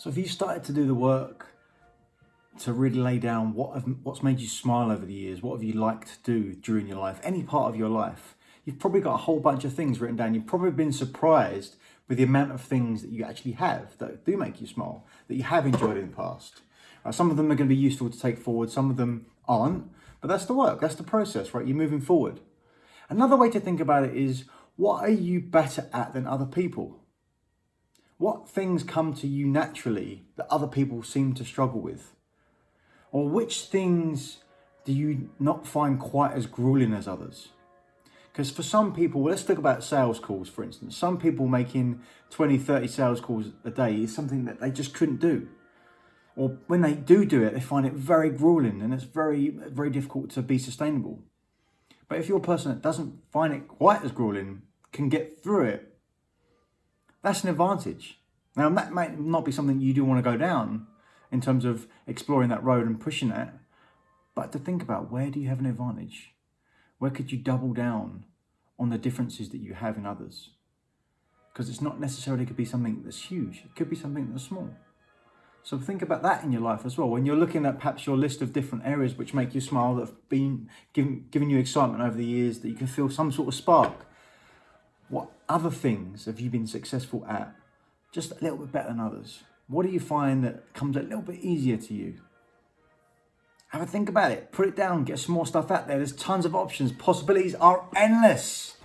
So if you started to do the work to really lay down what have, what's made you smile over the years, what have you liked to do during your life, any part of your life, you've probably got a whole bunch of things written down. You've probably been surprised with the amount of things that you actually have that do make you smile, that you have enjoyed in the past. Some of them are going to be useful to take forward, some of them aren't, but that's the work, that's the process, right? You're moving forward. Another way to think about it is what are you better at than other people? What things come to you naturally that other people seem to struggle with? Or which things do you not find quite as grueling as others? Because for some people, let's talk about sales calls, for instance. Some people making 20, 30 sales calls a day is something that they just couldn't do. Or when they do do it, they find it very grueling and it's very, very difficult to be sustainable. But if you're a person that doesn't find it quite as grueling, can get through it, that's an advantage. Now, that might not be something you do want to go down in terms of exploring that road and pushing that, but to think about where do you have an advantage? Where could you double down on the differences that you have in others? Because it's not necessarily could be something that's huge, it could be something that's small. So think about that in your life as well. When you're looking at perhaps your list of different areas which make you smile, that have been given, given you excitement over the years, that you can feel some sort of spark. What other things have you been successful at just a little bit better than others? What do you find that comes a little bit easier to you? Have a think about it. Put it down. Get some more stuff out there. There's tons of options. Possibilities are endless.